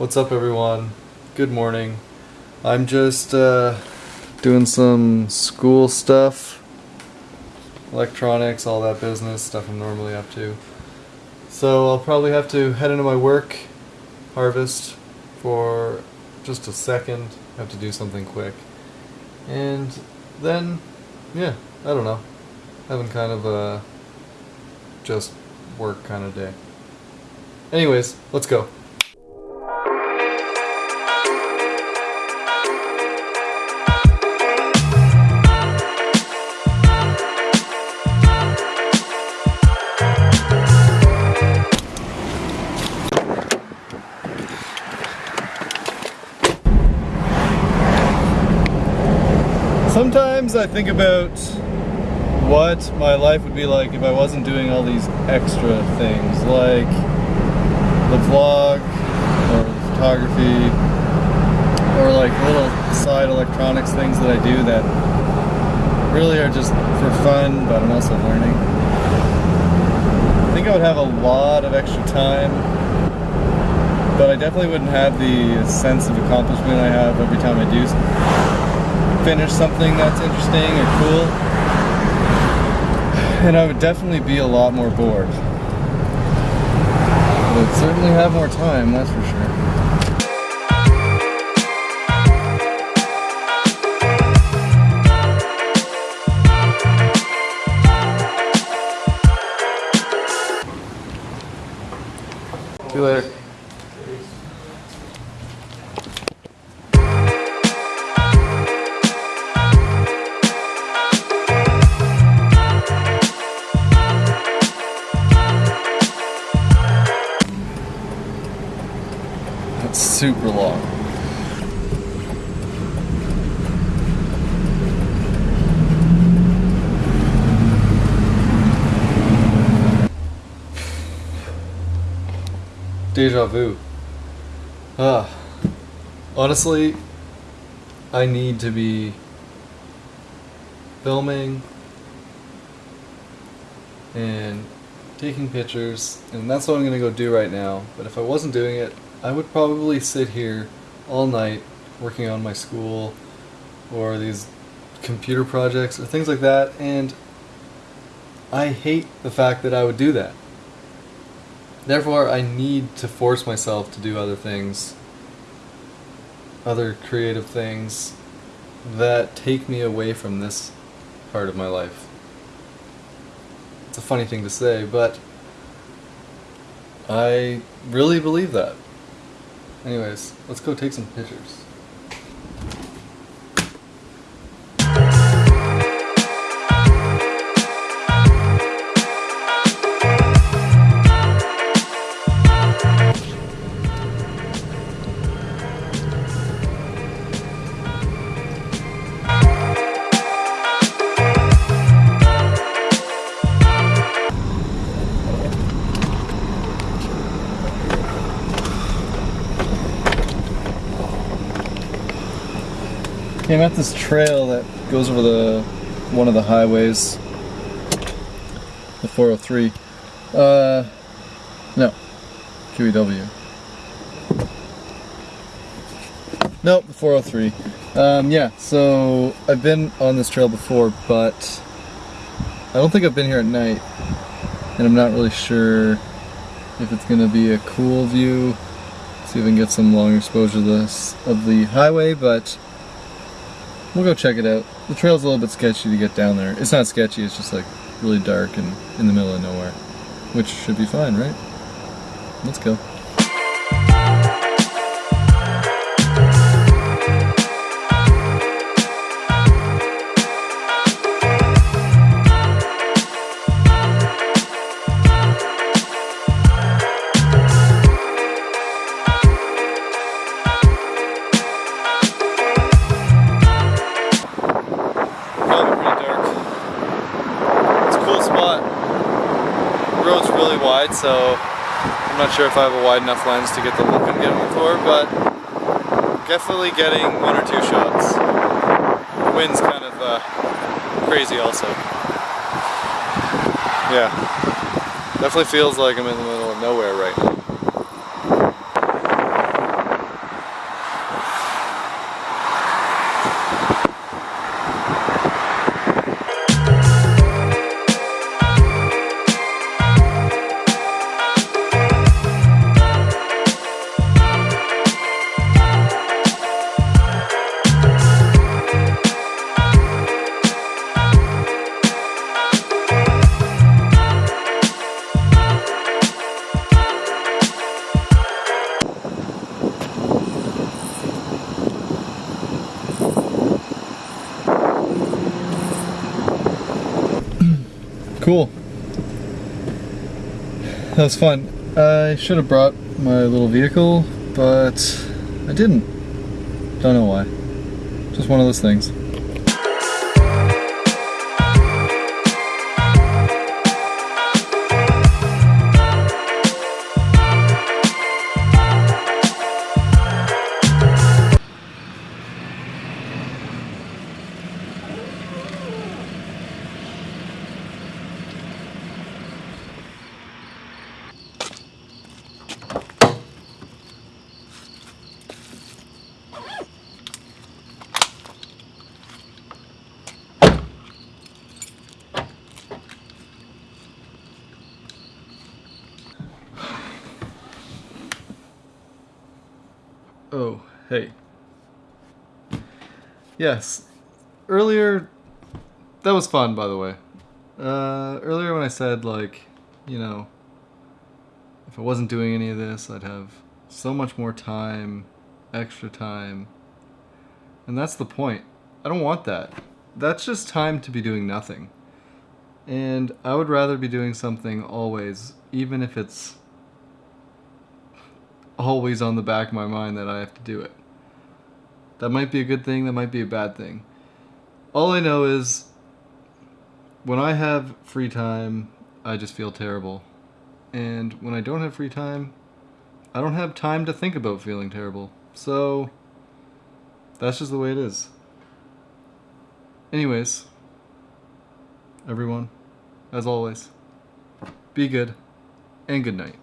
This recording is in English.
What's up, everyone? Good morning. I'm just uh, doing some school stuff, electronics, all that business, stuff I'm normally up to. So I'll probably have to head into my work, harvest, for just a second. I have to do something quick. And then, yeah, I don't know. Having kind of a just work kind of day. Anyways, let's go. Sometimes I think about what my life would be like if I wasn't doing all these extra things, like the vlog, or the photography, or like little side electronics things that I do that really are just for fun, but I'm also learning. I think I would have a lot of extra time, but I definitely wouldn't have the sense of accomplishment I have every time I do finish something that's interesting or cool. And I would definitely be a lot more bored. But I'd certainly have more time, that's for sure. See you later. Super long. Deja vu. Ah. Honestly, I need to be filming and taking pictures, and that's what I'm gonna go do right now. But if I wasn't doing it, I would probably sit here all night working on my school or these computer projects or things like that, and I hate the fact that I would do that. Therefore, I need to force myself to do other things, other creative things that take me away from this part of my life. It's a funny thing to say, but I really believe that. Anyways, let's go take some pictures. I'm at this trail that goes over the one of the highways, the 403. Uh, no, QEW. Nope, the 403. Um, yeah, so I've been on this trail before, but I don't think I've been here at night, and I'm not really sure if it's gonna be a cool view. See if I can get some long exposure of this of the highway, but We'll go check it out. The trail's a little bit sketchy to get down there. It's not sketchy, it's just like really dark and in the middle of nowhere. Which should be fine, right? Let's go. Wide, so I'm not sure if I have a wide enough lens to get the look I'm getting for, but definitely getting one or two shots. The wind's kind of uh, crazy also. Yeah. Definitely feels like I'm in the middle of nowhere right now. Cool. That was fun. I should have brought my little vehicle, but I didn't. Don't know why. Just one of those things. Oh, hey. Yes. Earlier, that was fun, by the way. Uh, earlier when I said, like, you know, if I wasn't doing any of this, I'd have so much more time, extra time. And that's the point. I don't want that. That's just time to be doing nothing. And I would rather be doing something always, even if it's always on the back of my mind that I have to do it. That might be a good thing, that might be a bad thing. All I know is when I have free time, I just feel terrible. And when I don't have free time, I don't have time to think about feeling terrible. So that's just the way it is. Anyways, everyone, as always, be good and good night.